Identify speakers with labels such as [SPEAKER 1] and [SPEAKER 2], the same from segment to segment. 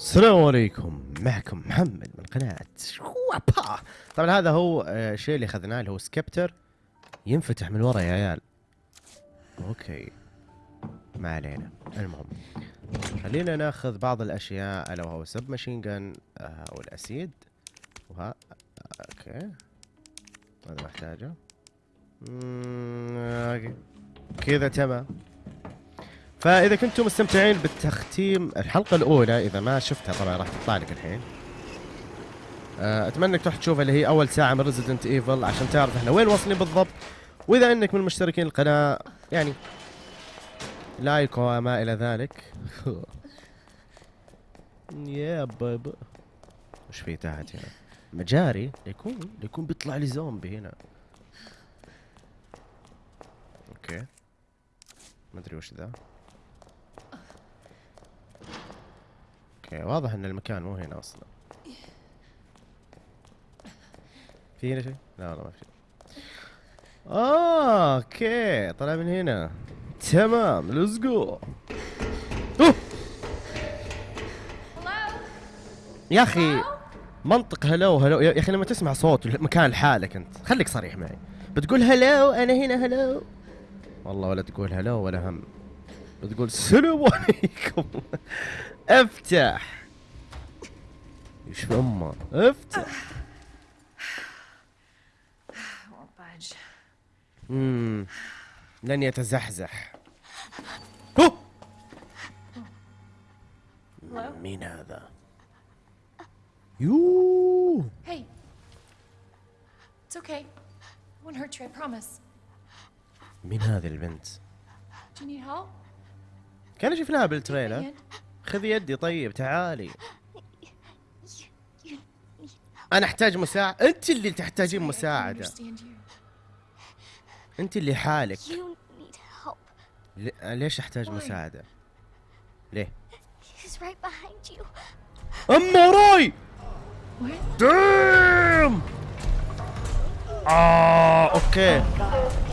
[SPEAKER 1] السلام عليكم. معكم محمد من قناة شوابا. طبعا هذا هو آه، الشيء اللي أخذناه اللي هو scepter ينفتح من ورا يا عيال. okay. ما علينا. المهم خلينا ناخذ بعض الأشياء ألا وهو submachine gun وال acid. وها okay. هذا محتاجه. كذا تمام. فإذا كنتم مستمتعين بالتختيم الحلقة الأولى إذا ما شفتها طبعا راح تطلع لك الحين. آه، أتمنى إنك تروح تشوفها اللي هي أول ساعة من Resident Evil عشان تعرف إحنا وين واصلين بالضبط. وإذا إنك من مشتركين القناة يعني لايك وما إلى ذلك. يا بابا وش في تحت هنا؟ مجاري؟ يكون يكون بيطلع لي زومبي هنا. okay. ما أدري وش ذا. okay واضح إن المكان مو هنا أصلا. في هنا شيء؟ لا والله ما في. شيء okay طلع من هنا. تمام let's go يا أخي منطق hello hello. يا أخي لما تسمع صوت مكان لحالك أنت خليك صريح معي. بتقول هلو أنا هنا هلو. والله ولا تقول هلو ولا هم. بتقول السلام عليكم. افتح. إيش أمه؟ افتح. وباج لن يتزحزح. مين هذا؟ يو
[SPEAKER 2] هي okay
[SPEAKER 1] مين هذه البنت؟
[SPEAKER 2] دو
[SPEAKER 1] كان شفناها بالتريلر. خذي يدي طيب تعالي. أنا أحتاج مساعدة. أنت اللي تحتاجين مساعدة. أنت اللي حالك. ليش
[SPEAKER 2] أحتاج?
[SPEAKER 1] مساعدة؟ ليه. ام وراي? دام آه أوكي.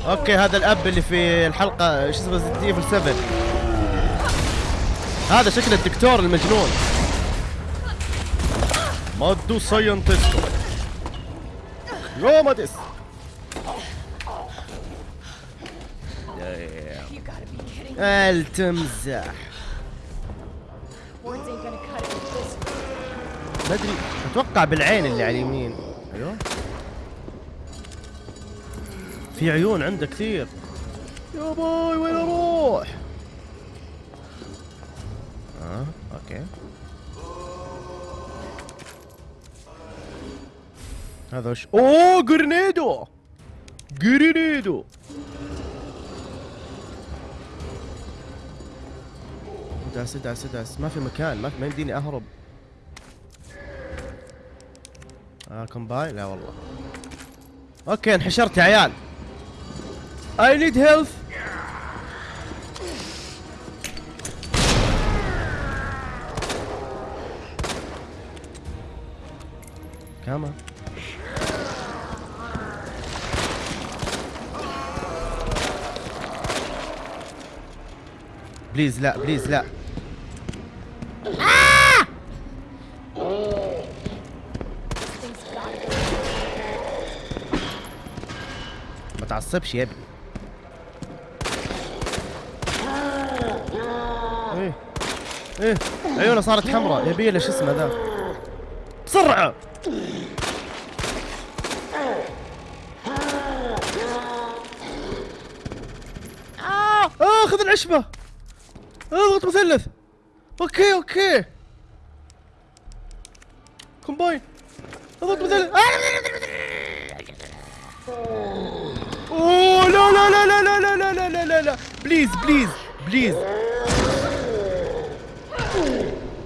[SPEAKER 1] أوكي هذا الأب اللي في الحلقة شو اسمه ايفل 7 هذا شكل الدكتور المجنون. مادو
[SPEAKER 2] kidding me.
[SPEAKER 1] التمزح. ما ادري أتوقع بالعين اللي على اليمين. أيوه. في عيون عنده كثير. يا باي وين أروح؟ أوكي هذا وش اوه جرنيدو جرنيدو داس داس داس ما في مكان ما ما يمديني اهرب آه كومباين لا والله. أوكي انحشرت يا عيال. I need help كمان بليز لا بليز لا. ما تعصبش يا ابني. إيه إيه. عيونه صارت حمراء. يبي له شو اسمه ذا؟ بسرعة آه آه خذ العشبة اضغط مثلث okay okay combine اضغط مثلث لا لا لا لا لا لا لا لا لا لا لا please please please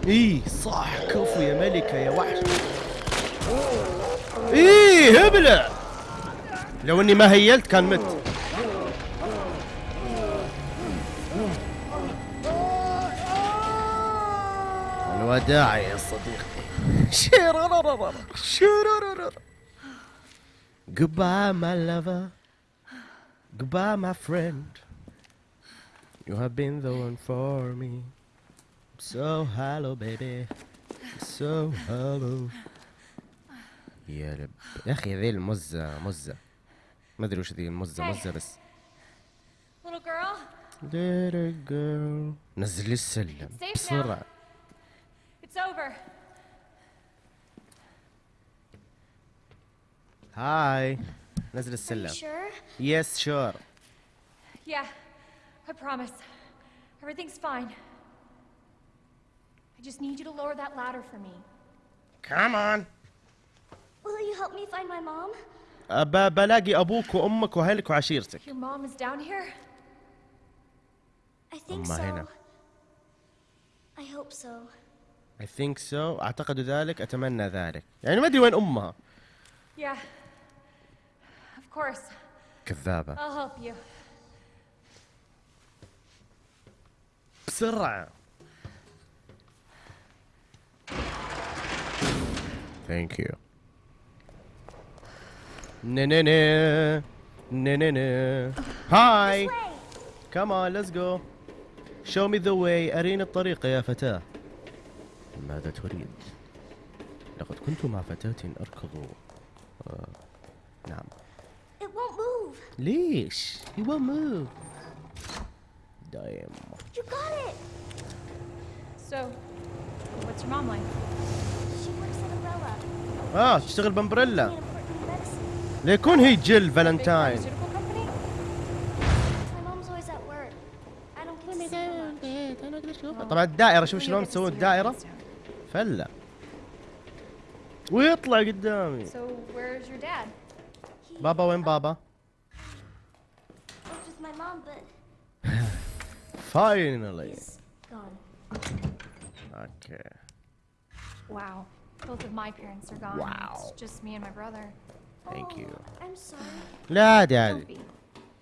[SPEAKER 1] إيه صح كفو يا ملكة يا وحش إيه هبلة لو اني ما هيلت كان مت الوداع يا صديقي Goodbye, my lover. Goodbye, my friend. You have been the one for me. So hello, baby. so hollow يا رب يا أخي ذي المزة مزة ما ادري وش ذي المزة
[SPEAKER 2] Hey.
[SPEAKER 1] مزة بس
[SPEAKER 2] Little girl,
[SPEAKER 1] Little girl نزل لي السلم
[SPEAKER 2] Safe now.
[SPEAKER 1] بسرعة
[SPEAKER 2] it's over.
[SPEAKER 1] هاي نزل
[SPEAKER 3] Are you
[SPEAKER 1] السلم
[SPEAKER 3] sure?
[SPEAKER 1] يس شور
[SPEAKER 2] Yeah, I promise. Everything's fine. I just need you to lower that ladder for me.
[SPEAKER 1] كم اون
[SPEAKER 3] Will you help me find my mom?
[SPEAKER 1] بلاقي ابوك وامك واهلك وعشيرتك
[SPEAKER 2] Your mom is down here?
[SPEAKER 3] I think
[SPEAKER 1] أمها
[SPEAKER 3] so.
[SPEAKER 1] هنا.
[SPEAKER 3] I hope so.
[SPEAKER 1] I think so اعتقد ذلك اتمنى ذلك يعني ما ادري وين امها
[SPEAKER 2] Yeah. Of course.
[SPEAKER 1] كذابة
[SPEAKER 2] I'll help you.
[SPEAKER 1] بسرعة Thank you نا نا هاي. Come on let's go Show me the way أريني الطريق يا فتاة ماذا تريد؟ لقد كنت مع فتاة أركض آه. نعم
[SPEAKER 3] It won't move.
[SPEAKER 1] ليش؟ He won't move دايم
[SPEAKER 3] You got it.
[SPEAKER 2] So, what's your mom like?
[SPEAKER 3] She works at Umbrella.
[SPEAKER 1] آه تشتغل بامبريلا. ليكون هي جل
[SPEAKER 2] Big
[SPEAKER 1] فالنتاين طبعا الدائرة شوف شلون الدائرة
[SPEAKER 2] soon.
[SPEAKER 1] فلة ويطلع قدامي بابا وين بابا؟
[SPEAKER 3] gone.
[SPEAKER 1] okay
[SPEAKER 2] Wow. Both of my parents are gone.
[SPEAKER 1] Wow.
[SPEAKER 2] It's just me and my brother.
[SPEAKER 1] Yo
[SPEAKER 3] Oh, I'm sorry.
[SPEAKER 1] لا عادي
[SPEAKER 2] Don't
[SPEAKER 1] عادي
[SPEAKER 2] be.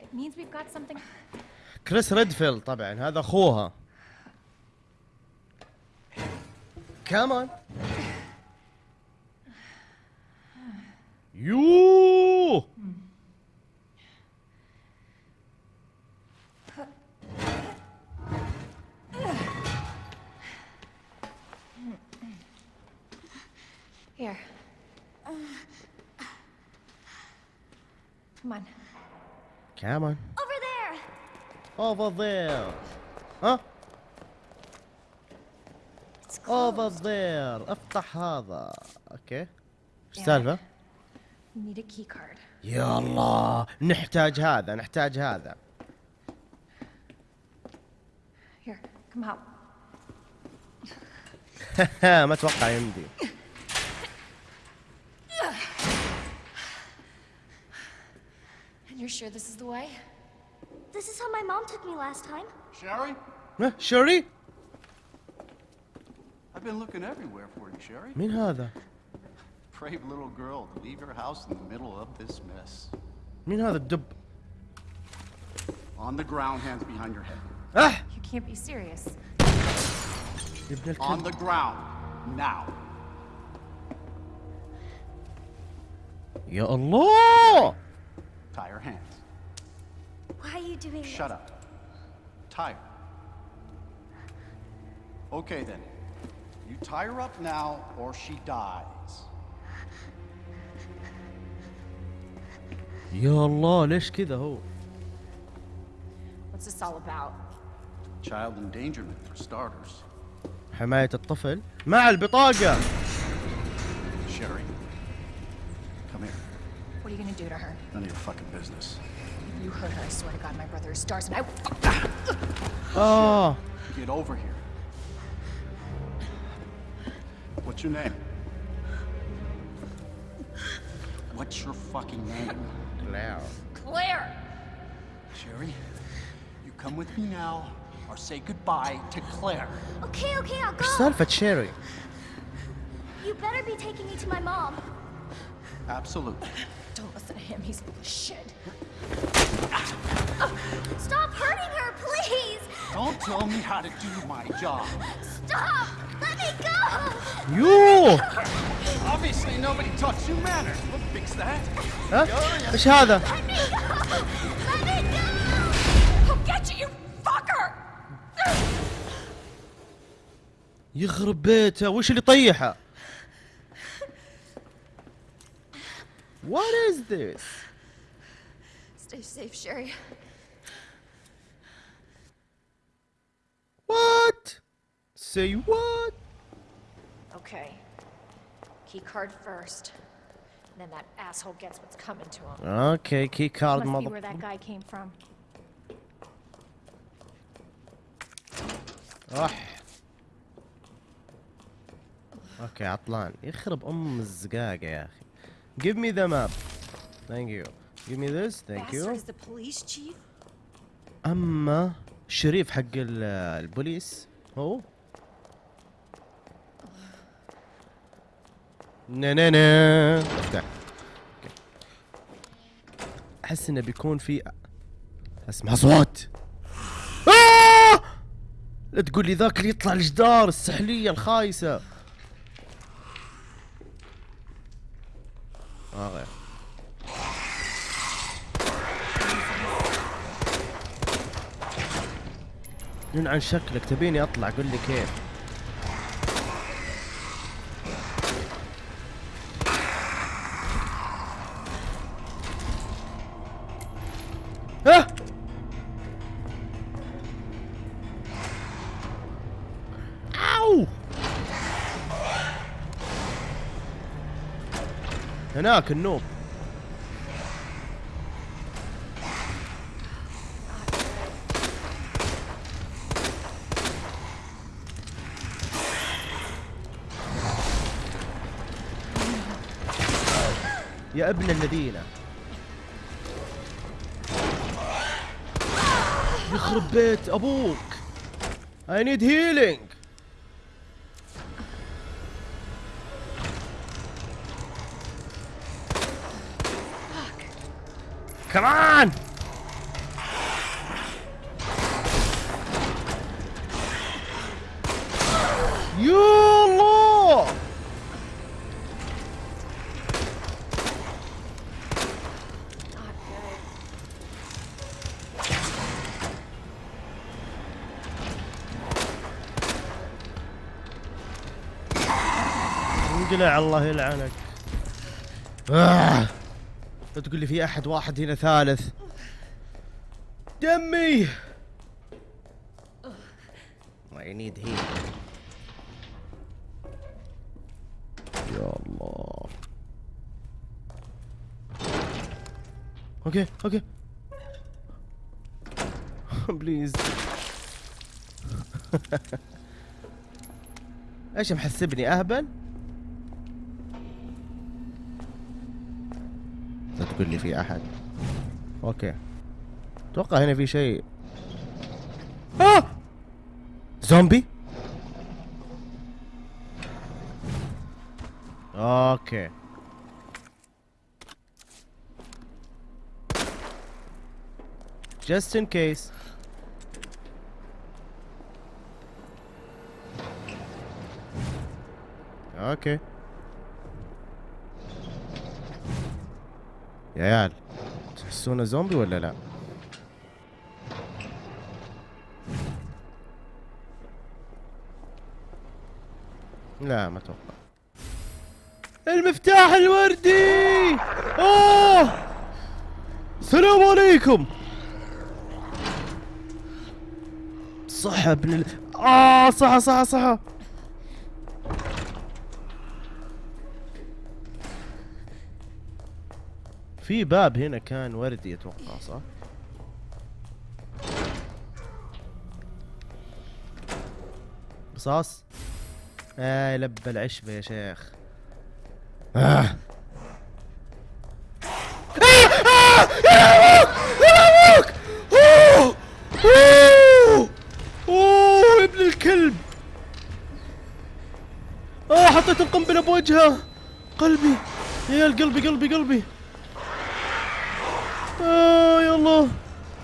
[SPEAKER 2] It means we've got something.
[SPEAKER 1] كريس ريدفيلد طبعا هذا اخوها كمان يوه
[SPEAKER 2] Here. Come on.
[SPEAKER 1] كمان
[SPEAKER 3] Over there.
[SPEAKER 1] over there ها Over there افتح هذا أوكي إيش السالفه
[SPEAKER 2] We need a key card.
[SPEAKER 1] يا الله نحتاج هذا نحتاج هذا. ما أتوقع يمدي
[SPEAKER 2] And you're sure this is the way?
[SPEAKER 3] This is how my mom took me last time.
[SPEAKER 4] Sherry?
[SPEAKER 1] ها شيري
[SPEAKER 4] I've been looking everywhere for you, Sherry.
[SPEAKER 1] مين هذا
[SPEAKER 4] Brave little girl to leave your house in the middle of this mess.
[SPEAKER 1] مين هذا الدب
[SPEAKER 4] On the ground, hands behind your head.
[SPEAKER 1] اه
[SPEAKER 2] You can't be serious.
[SPEAKER 1] يا ابن
[SPEAKER 4] On
[SPEAKER 1] الكلب
[SPEAKER 4] the ground. Now.
[SPEAKER 1] يا الله
[SPEAKER 4] Tie her hands.
[SPEAKER 3] Why are you doing this?
[SPEAKER 4] Shut up. Tie her. Okay then. You tie her up now or she dies.
[SPEAKER 1] يا الله ليش كذا هو
[SPEAKER 2] What's this all about?
[SPEAKER 4] Child endangerment for starters.
[SPEAKER 1] حماية الطفل مع البطاقة
[SPEAKER 4] Sherry. Come here.
[SPEAKER 2] What are you gonna do to her?
[SPEAKER 4] None of your fucking business.
[SPEAKER 2] If you hurt her, I swear to God, my brother is stars and I.
[SPEAKER 1] اه
[SPEAKER 4] Get over here. What's your name? What's your fucking name?
[SPEAKER 2] Claire. Claire!
[SPEAKER 4] Sherry, you come with me now or say goodbye to Claire.
[SPEAKER 3] Okay, okay, I'll go.
[SPEAKER 1] Son of a cherry.
[SPEAKER 3] You better be taking me to my mom.
[SPEAKER 4] Absolutely.
[SPEAKER 2] Don't listen to him, he's full of shit.
[SPEAKER 3] Stop hurting her, please!
[SPEAKER 4] Don't tell me how to do my job.
[SPEAKER 3] Stop! Let me go!
[SPEAKER 1] You.
[SPEAKER 4] Obviously nobody taught you manners. We'll fix that.
[SPEAKER 1] Huh? What's harder?
[SPEAKER 3] Let me go! Let
[SPEAKER 2] ها؟ ايش هذا؟
[SPEAKER 1] يخرب بيته وش اللي طيحه؟ What is this?
[SPEAKER 2] Stay safe, Sherry.
[SPEAKER 1] What? Say what?
[SPEAKER 2] Okay. Key card first. Then that asshole gets what's coming to him.
[SPEAKER 1] Okay, key card
[SPEAKER 3] Must be
[SPEAKER 1] mother.
[SPEAKER 3] where that guy came from.
[SPEAKER 1] راح أوكي عطلان يخرب ام الزقاقة يا أخي Give me the map Thank you Give me this Thank you
[SPEAKER 2] is the police chief?
[SPEAKER 1] اما الشريف حق ال- البوليس هو نا نا نا افتح. أحس إنه بيكون في اسمع صوت. آه! لا تقول لي ذاك اللي يطلع الجدار السحلية الخايسة. آه غير. من عن شكلك؟ تبيني أطلع قل لي كيف. هناك النوب. يا ابن الذين. يخرب بيت أبوك. I need healing. Come on يا الله
[SPEAKER 2] Not good.
[SPEAKER 1] انقلع الله يلعنك آه. لا تقول لي في أحد واحد هنا ثالث. دمي! I need heal يا الله. okay okay. please إيش محسبني؟ أهبل؟ تقول لي في أحد. أوكي. أتوقع هنا في شيء. آه! زومبي؟ أوكي. Just in case. أوكي. يا عيال. تحسونه زومبي ولا لا؟ لا ما أتوقع المفتاح الوردي! أوه! السلام عليكم! صح ابن ال... آه صح صح صح. في باب هنا كان وردي أتوقع صح؟ قصاص آه لب العشبة يا شيخ. آه. الكلب. آه حطيت القنبلة بوجهه. قلبي يا قلبي قلبي قلبي. Yolu.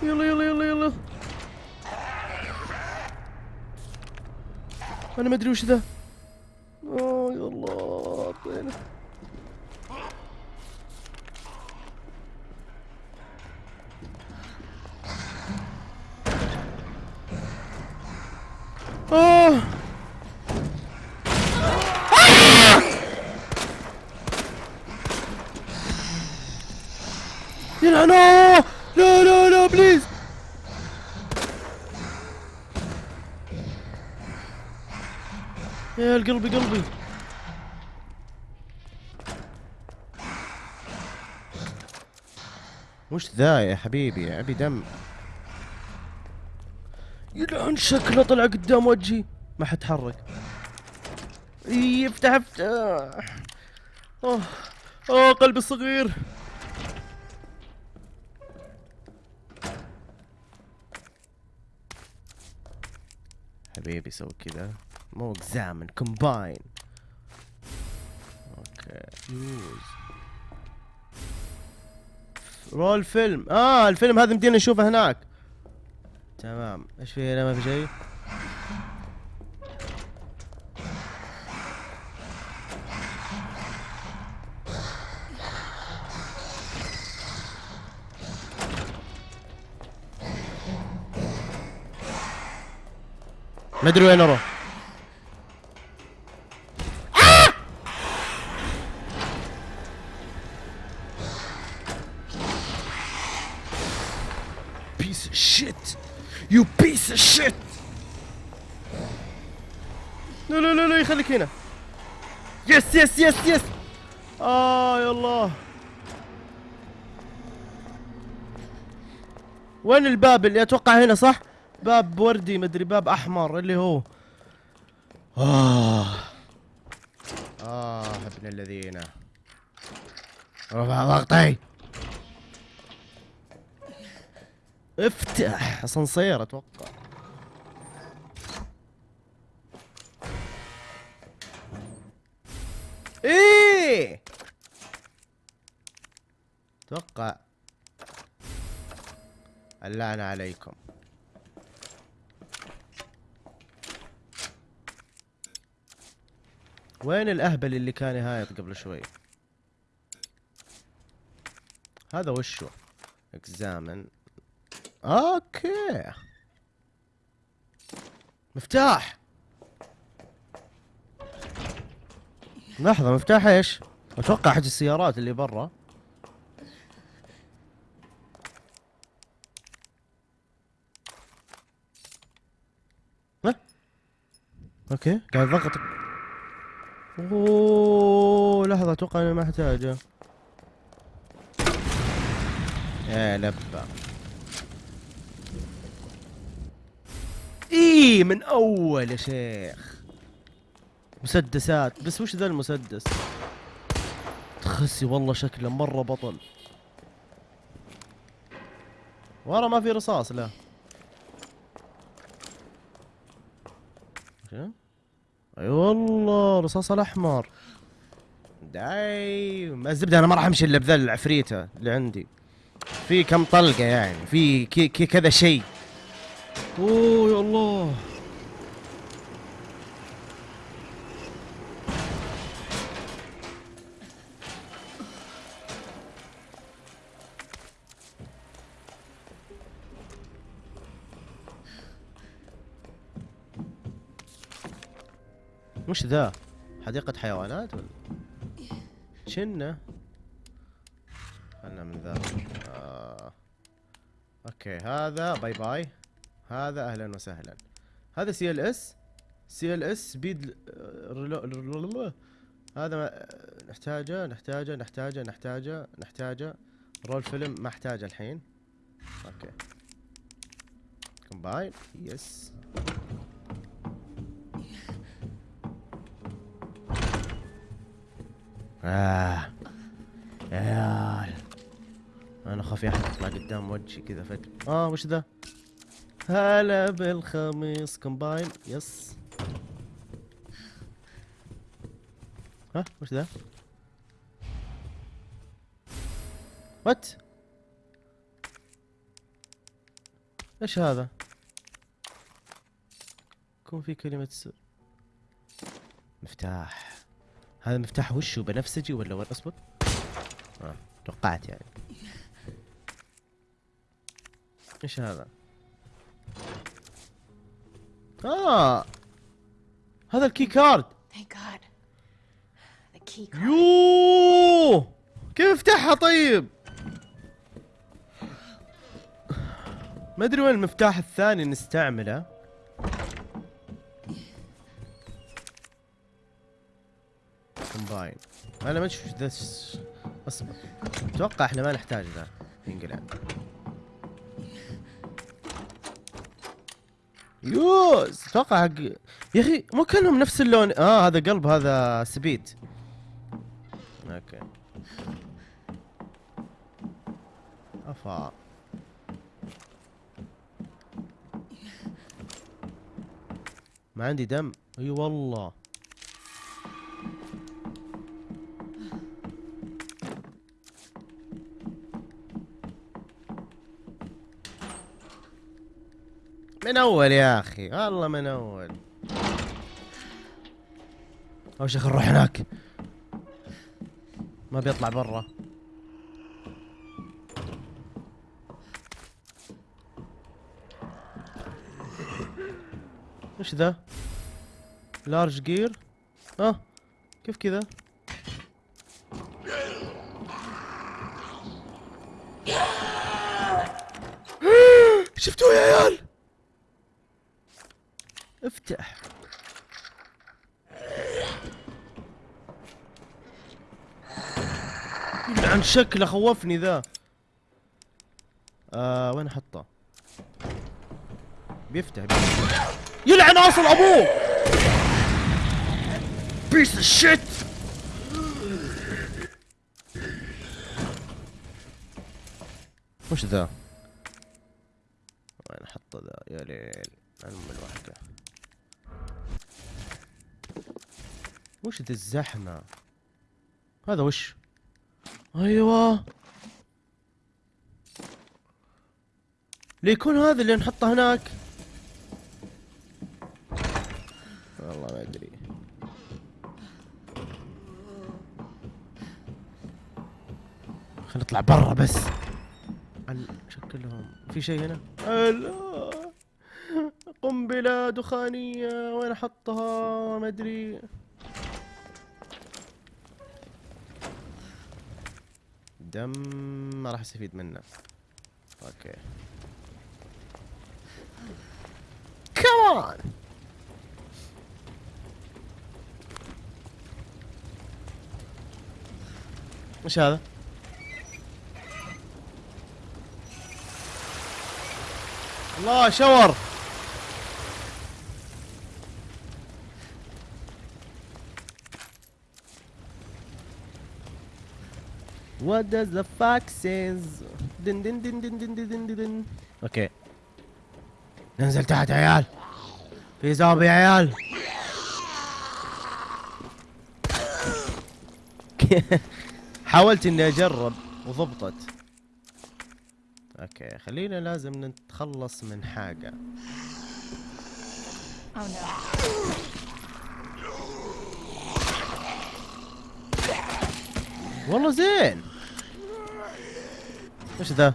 [SPEAKER 1] Yolu yolu yolu yolu. Anime Drewş'u da. قلبي قلبي. وش ذا يا حبيبي؟ ابي دم. يلعن شكله طلع قدام وجهي. ما حتحرك. إي، افتح افتح. أوه أوه قلبي الصغير حبيبي سوي كذا. مو examine combine okay use roll film آه الفيلم هذا مدينا نشوفه هناك. تمام. إيش في هنا؟ ما في شيء؟ ما أدري وين أروح. لا لا لا لا يخليك هنا. yes yes yes yes آه يا الله وين الباب اللي أتوقع هنا صح؟ باب وردي مدري باب أحمر اللي هو. آه. آه ابن الذين. رفع ضغطي. افتح. اسانسير أتوقع. إيه. أتوقع اللعنة عليكم. وين الأهبل اللي كان يهايط قبل شوي؟ هذا وشو؟ اكزامن أوكي. مفتاح. لحظة مفتاح إيش؟ أتوقع حق السيارات اللي برا؟ أوكي قاعد ضغط. أوه لحظة أتوقع إني ما أحتاجه. يا لبا. إيه من أول يا شيخ. مسدسات. بس وش ذا المسدس؟ تخسي والله شكله مرة بطل. ورا ما في رصاص لا؟ أي والله رصاص الأحمر. دايم. الزبدة أنا ما راح أمشي إلا بذا العفريتة اللي عندي. في كم طلقة يعني. في كذا شيء. أوه يا الله. وش ذا؟ حديقة حيوانات ولا؟ شنة. خلنا من ذا. آه. okay هذا bye bye. هذا أهلا وسهلا. هذا سي إل إس. سي إل إس سبيد هذا نحتاجه نحتاجه نحتاجه نحتاجه نحتاجه. roll film ما أحتاجه الحين. okay. combine. yes. آه يا عيال أنا خافي احد يطلع قدام وجهي كذا فجأة آه وش ذا؟ هلا بالخميس combine yes ها وش ذا؟ what؟ إيش هذا؟ يكون في كلمة سر مفتاح هذا مفتاح وشو بنفسجي ولا وين أصبر؟ آه توقعت يعني إيش هذا؟ آه هذا الكي كارد. يوه كيف افتحها طيب؟ ما أدري وين المفتاح الثاني نستعمله combine أنا ما أشوف ذا اصبر أتوقع إحنا ما نحتاج ذا ينقلع use! أتوقع حق يا أخي مو كأنهم نفس اللون آه هذا قلب هذا spade. okay. أفا. ما عندي دم. أي والله. من أول يا أخي والله من أول. أول شيء نروح هناك. ما بيطلع برا. وش ذا؟ large gear؟ آه كيف كذا؟ شفتوه يا عيال؟ افتح. عن شكله خوفني ذا. آه وين احطه بيفتح, بيفتح. يلعن أصل أبوه! piece of shit وش ذا؟ وين احطه ذا؟ يا ليل. وش ذا الزحمة؟ هذا وش؟ أيوه. ليكون هذا اللي نحطه هناك؟ والله ما أدري. خلينا نطلع برا بس. عن شكلهم. في شيء هنا؟ لا قنبلة دخانية. وين أحطها؟ ما أدري. دم ما راح أستفيد منه. أوكي. كمان وش هذا؟ الله شاور! What does the fox says? دن دن دن دن دن دن دن دن okay ننزل تحت يا عيال. في زومبي يا عيال. حاولت إني أجرب وضبطت. okay خلينا لازم نتخلص من حاجة.
[SPEAKER 2] Oh no.
[SPEAKER 1] والله زين. وش ذا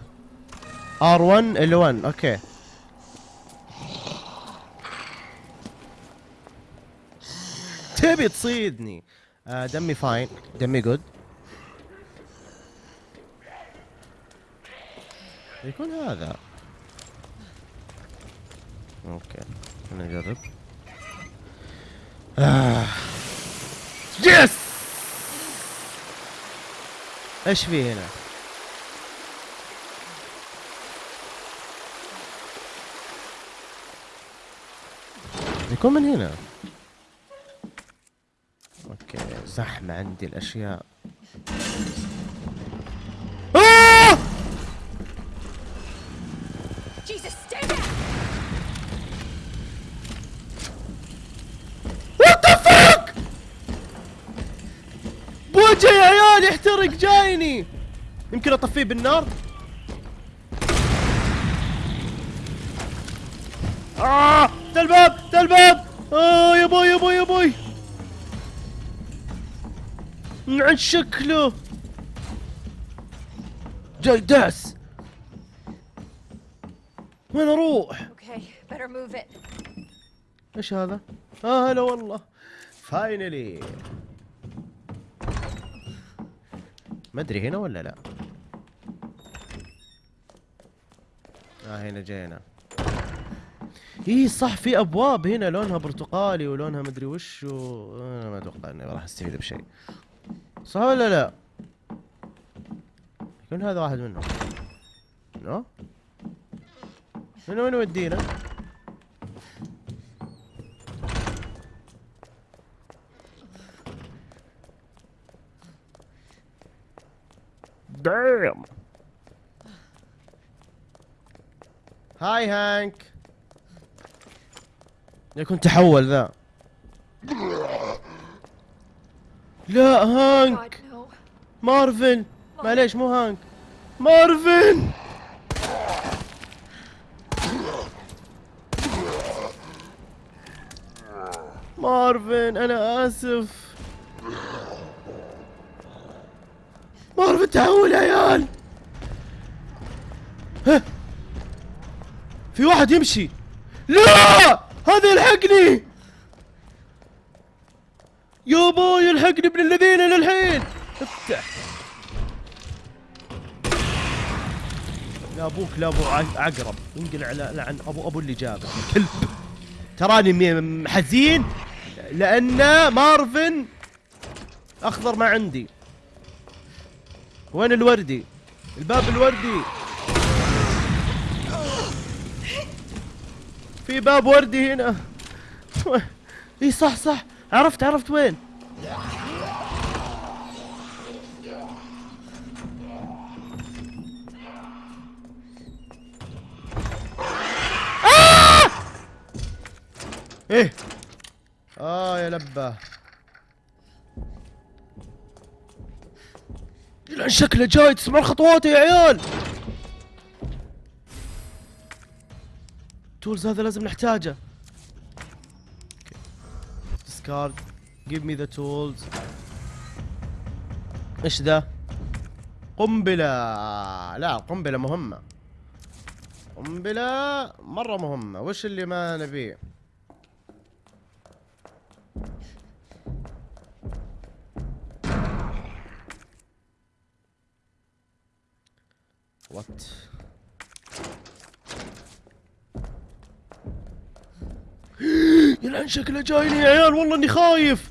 [SPEAKER 1] R1 L1 okay تبي تصيدني. آه دمي fine دمي good يكون هذا. أوكي خلينا نجرب. آه. يس إيش في هنا؟ يكون من هنا. أوكي زحمة عندي الأشياء. آه!
[SPEAKER 2] Jesus, stay back!
[SPEAKER 1] what the fuck بوجه يا عيال يحترق جايني. يمكن أطفيه بالنار. آه! الباب آه يا بوي يا بوي يا بوي عن شكله جاي داس وين
[SPEAKER 2] أروح؟
[SPEAKER 1] إيش هذا؟ آه هلا والله. فاينلي ما أدري هنا ولا لا. آه هنا جينا. إي صح في أبواب هنا لونها برتقالي ولونها مدري وش و... أنا ما أتوقع إني راح أستفيد بشيء. صح ولا لا؟ يكون هذا واحد منهم no؟ من وين يودينا؟ دايم هاي هانك يكون تحول ذا لا هانك. مارفن. معليش مو هانك. مارفن! مارفن أنا آسف. مارفن تحول يا عيال. ها؟ في واحد يمشي. لا! هذا يلحقني! يا باي يلحقني ابن الذين للحين. افتح. لا أبوك لا أبو عقرب. انقلع على لعن ابو أبو اللي جابك. كلب. تراني حزين لأن مارفن أخضر ما عندي. وين الوردي؟ الباب الوردي. في باب وردي هنا. إي صح صح. عرفت عرفت وين؟ آه! إيه؟ آه يا لبة. لأن شكله جاي تسمعون خطواته يا عيال. تولز هذا لازم نحتاجه. Discard give me the tools. إيش ذا قنبلة. لا قنبلة مهمة. قنبلة مرة مهمة. وش اللي ما نبيه؟ شكله جايني يا عيال والله إني خايف!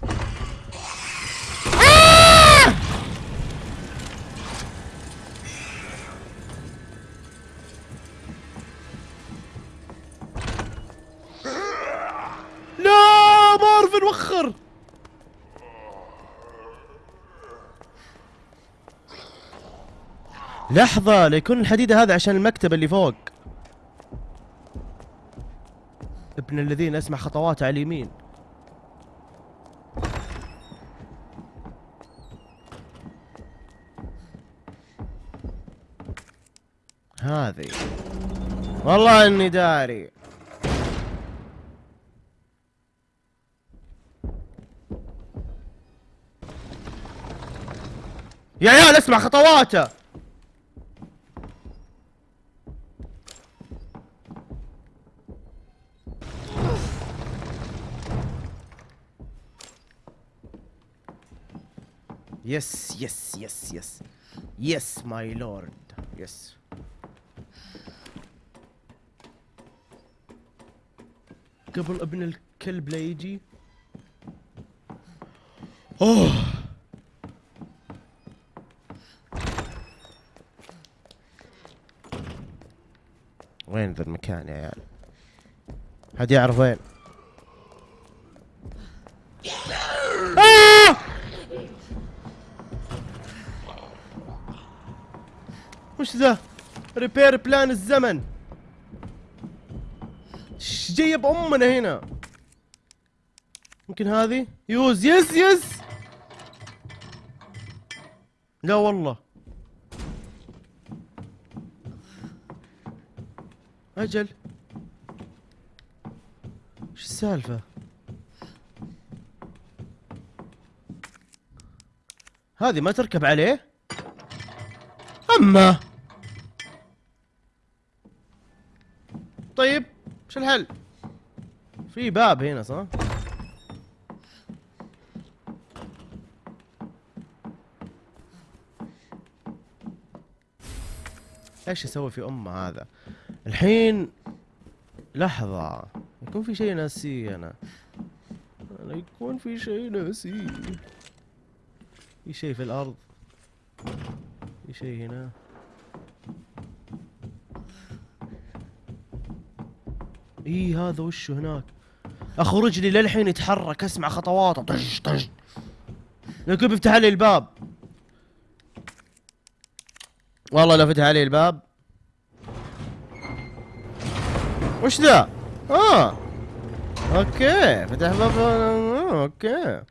[SPEAKER 1] لا مارفن وخر لحظة ليكون الحديد هذا عشان المكتب اللي فوق ابن الذين اسمع خطواته على اليمين. هذه. والله إني داري. يا عيال أسمع خطواته. yes yes yes yes yes my lord yes قبل ابن الكلب لا يجي اوه وين ذا المكان يا عيال؟ حد يعرف وين آه! وش ذا؟ ريبير بلان الزمن. إيش جايب أمنا هنا؟ ممكن هذه؟ يوز يس يس. لا والله. أجل. إيش السالفة؟ هذه ما تركب عليه؟ أما طيب وش الحل. في باب هنا صح؟ إيش يسوي في امه هذا؟ الحين لحظة يكون في شيء ناسيه أنا. أنا يكون في شيء ناسيه. في شيء في الأرض. في شيء هنا. اي هذا وشه هناك؟ اخو رجلي للحين يتحرك أسمع خطواته طش طش لكن بيفتح لي الباب. والله لو فتح علي الباب. وش ذا؟ آه. okay فتح باب آه، okay.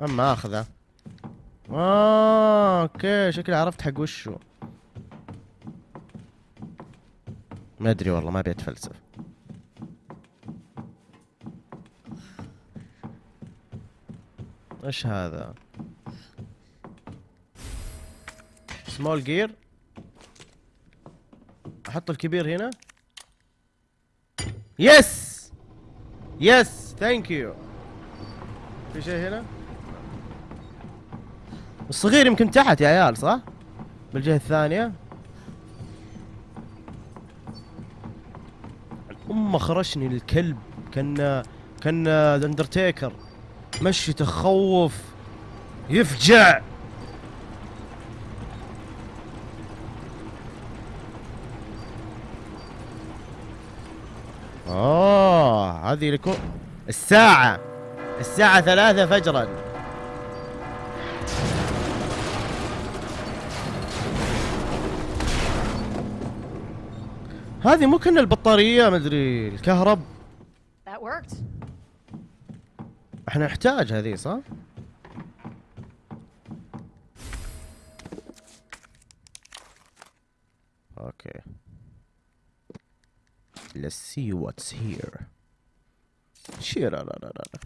[SPEAKER 1] أما أخذه. آه okay شكلي عرفت حق وشو. ما أدري والله ما أبي أتفلسف. إيش هذا؟ small gear أحط الكبير هنا. yes yes thank you في شيء هنا؟ الصغير يمكن تحت يا عيال صح؟ بالجهة الثانية. امه خرشني الكلب كان كان اندرتيكر مشي تخوف يفجع. اوه هذه لكم الساعة الساعة ثلاثة فجرا. هذه مو كنا البطارية مدري الكهرب. إحنا نحتاج هذه صح؟ okay Let's see what's here. شير لا لا لا لا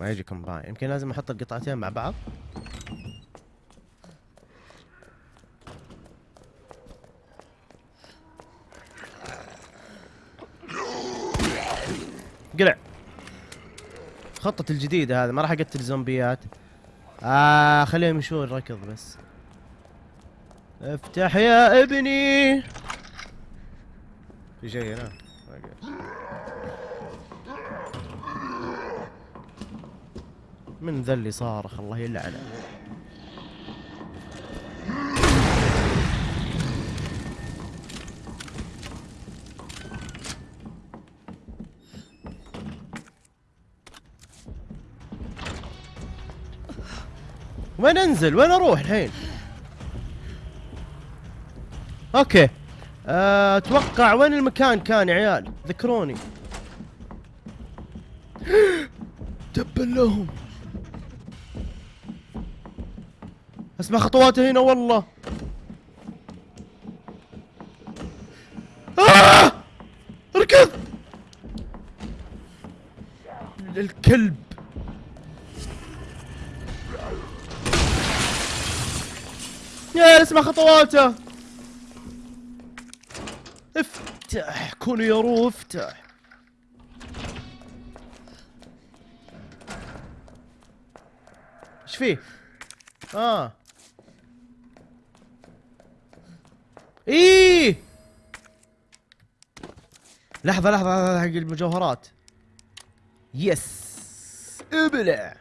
[SPEAKER 1] ما يجي combine يمكن لازم أحط القطعتين مع بعض قلع. خطة الجديدة هذا ما راح أقتل الزومبيات آه خليهم يمشون ركض بس. افتح يا ابني. في شيء هنا. من ذا اللي صارخ الله يلعنه. وين انزل وين أروح الحين؟ أوكي. آه، أتوقع وين المكان كان يا عيال؟ ذكروني. تبا لهم. أسمع خطواته هنا والله. آه! اركض! الكلب اسمع خطواته. افتح كون يرو افتح. إيش فيه؟ آه. إيه. لحظة لحظة هذا حق المجوهرات. yes. ابلع.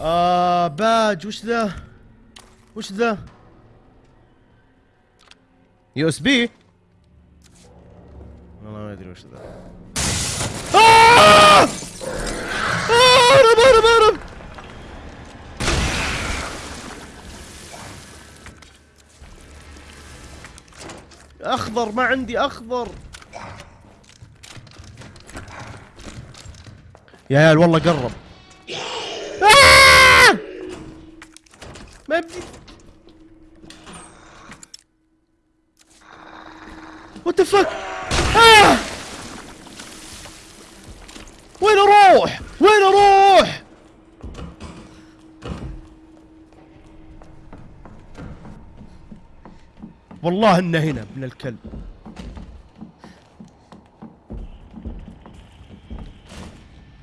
[SPEAKER 1] آه باج وش ذا؟ وش ذا؟ USB والله ما ادري وش ذا آه! آه! هرب هرب هرب اخضر ما عندي اخضر يا عيال والله قرب! ما بدي وات فك آه! وين أروح؟ وين أروح؟ والله إنه هنا ابن الكلب.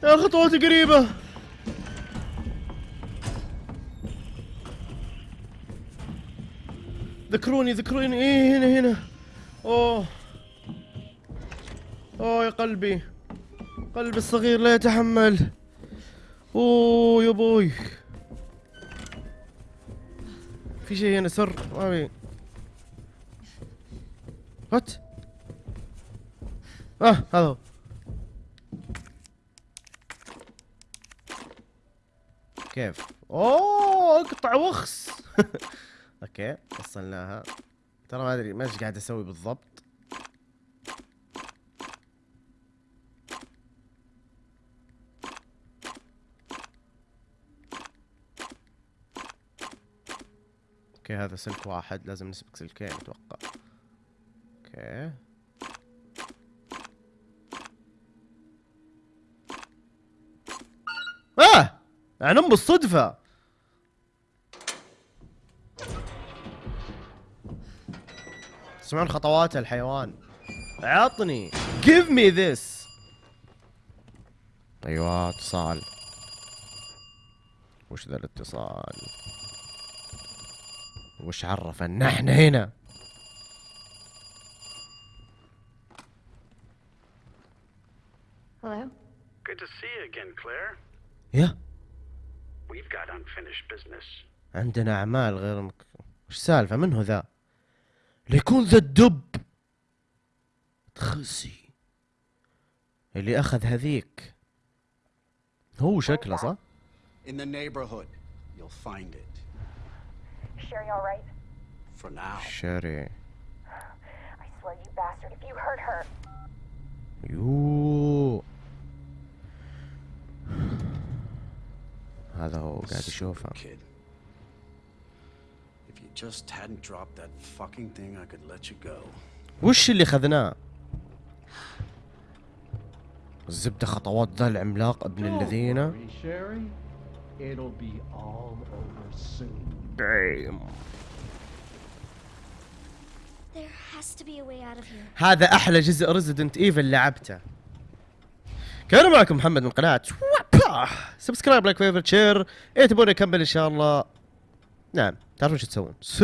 [SPEAKER 1] يا خطواتي قريبة. ذكروني ذكروني. إيه هنا هنا. أوه. أوه يا قلبي. قلبي الصغير لا يتحمل. أوه يا بوي. في شيء هنا سر. ما في what آه هذا هو. كيف؟ أوه اقطع وخس. okay وصلناها. ترى ما أدري ما إيش قاعد أسوي بالضبط. okay هذا سلك واحد لازم نسبك سلكين أتوقع. okay. آه! يعني بالصدفة! تسمعون خطوات الحيوان. عطني. Give me this. أيوه اتصال. وش ذا الاتصال؟ وش عرف ان إحنا هنا؟
[SPEAKER 2] Hello?
[SPEAKER 5] Good to see you again, Claire.
[SPEAKER 1] يا
[SPEAKER 5] We've got unfinished business.
[SPEAKER 1] عندنا أعمال غير مك... وش السالفة؟ من هو ذا؟ ليكون ذا الدب تخسي اللي اخذ هذيك هو شكله صح
[SPEAKER 4] In the neighborhood, you'll find it.
[SPEAKER 6] Sherry all right?
[SPEAKER 4] For now.
[SPEAKER 1] شاري
[SPEAKER 6] I swear, you bastard, if you hurt her.
[SPEAKER 1] يو هذا هو قاعد يشوفه
[SPEAKER 4] just hadn't dropped that fucking thing, I could let you go.
[SPEAKER 1] وش اللي اخذناه الزبدة خطوات ذا العملاق ابن الذين
[SPEAKER 7] Worry, Sherry. It'll be all over soon.
[SPEAKER 1] Damn.
[SPEAKER 3] There has to be a way out of here.
[SPEAKER 1] هذا أحلى جزء Resident Evil لعبته كان معكم محمد من قناة. subscribe like favorite share إيه تبون اكمل إن شاء الله نعم تعرفون شو تسوون